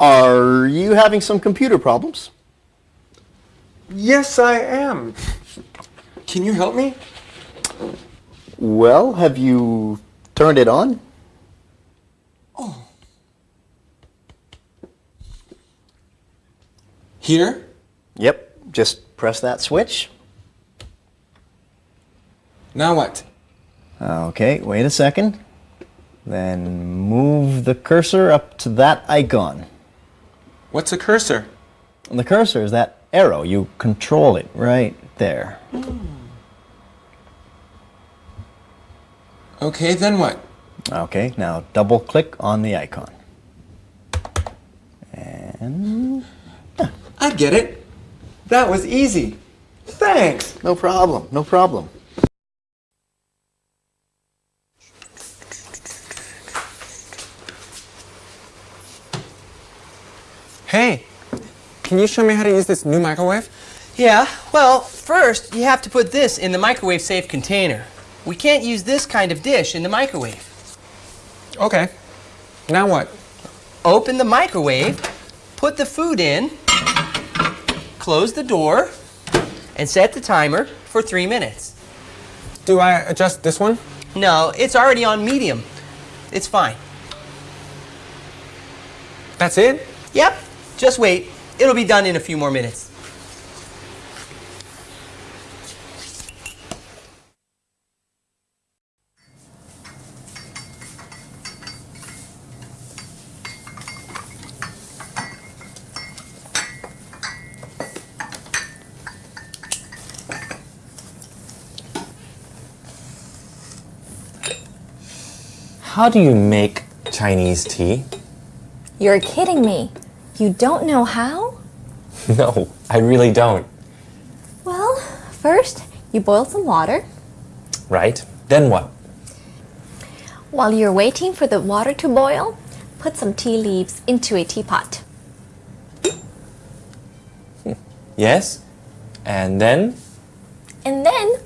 Are you having some computer problems? Yes, I am. Can you help me? Well, have you turned it on? Oh. Here? Yep, just press that switch. Now what? Okay, wait a second. Then move the cursor up to that icon. What's a cursor? The cursor is that arrow. You control it right there. Okay, then what? Okay, now double click on the icon. And I get it. That was easy. Thanks. no problem, no problem. Hey, can you show me how to use this new microwave? Yeah, well, first you have to put this in the microwave safe container. We can't use this kind of dish in the microwave. Okay. Now what? Open the microwave, put the food in, close the door, and set the timer for three minutes. Do I adjust this one? No, it's already on medium. It's fine. That's it? Yep, just wait. It'll be done in a few more minutes. How do you make Chinese tea? You're kidding me. You don't know how? No, I really don't. Well, first, you boil some water. Right? Then what? While you're waiting for the water to boil, put some tea leaves into a teapot. Yes? And then? And then,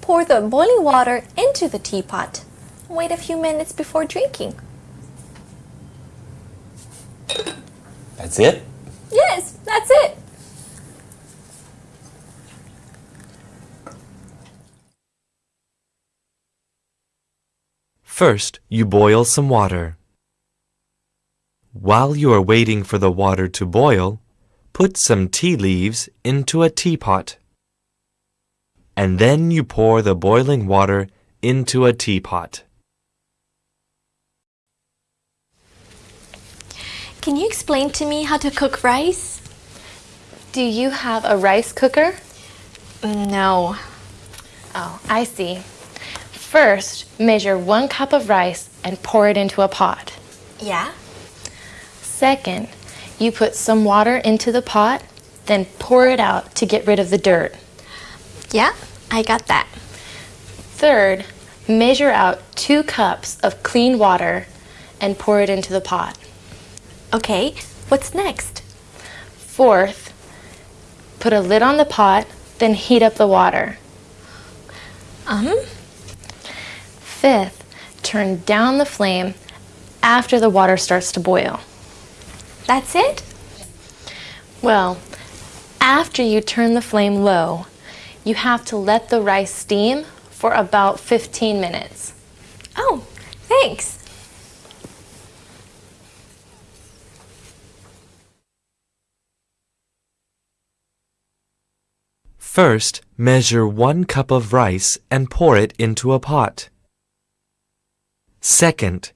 pour the boiling water into the teapot. Wait a few minutes before drinking. That's it? Yes, that's it. First, you boil some water. While you are waiting for the water to boil, put some tea leaves into a teapot. And then you pour the boiling water into a teapot. Can you explain to me how to cook rice? Do you have a rice cooker? No. Oh, I see. First, measure one cup of rice and pour it into a pot. Yeah? Second, you put some water into the pot, then pour it out to get rid of the dirt. Yeah, I got that. Third, measure out two cups of clean water and pour it into the pot. Okay, what's next? Fourth, put a lid on the pot, then heat up the water. Um, Fifth, turn down the flame after the water starts to boil. that's it? Well, after you turn the flame low, you have to let the rice steam for about 15 minutes. Oh, thanks. First, measure one cup of rice and pour it into a pot. Second,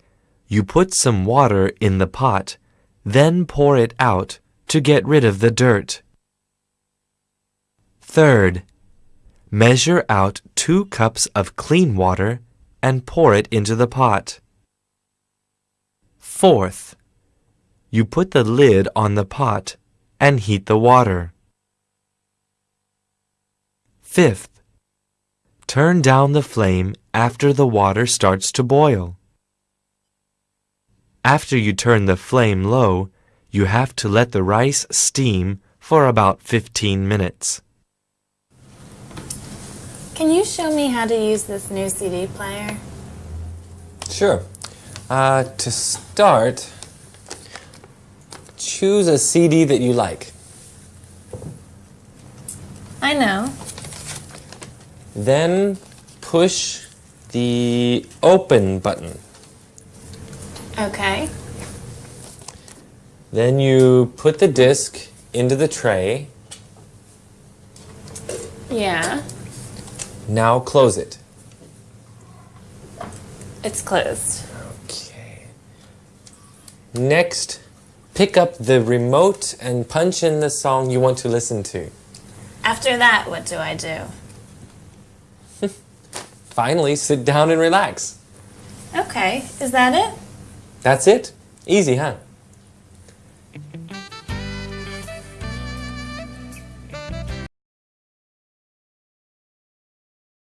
you put some water in the pot, then pour it out to get rid of the dirt. Third, measure out two cups of clean water and pour it into the pot. Fourth, you put the lid on the pot and heat the water. Fifth, turn down the flame after the water starts to boil. After you turn the flame low, you have to let the rice steam for about 15 minutes. Can you show me how to use this new CD player? Sure. Uh, to start, choose a CD that you like. I know. Then push the open button. Okay. Then you put the disc into the tray. Yeah. Now close it. It's closed. Okay. Next, pick up the remote and punch in the song you want to listen to. After that, what do I do? Finally, sit down and relax. Okay. Is that it? That's it. Easy, huh?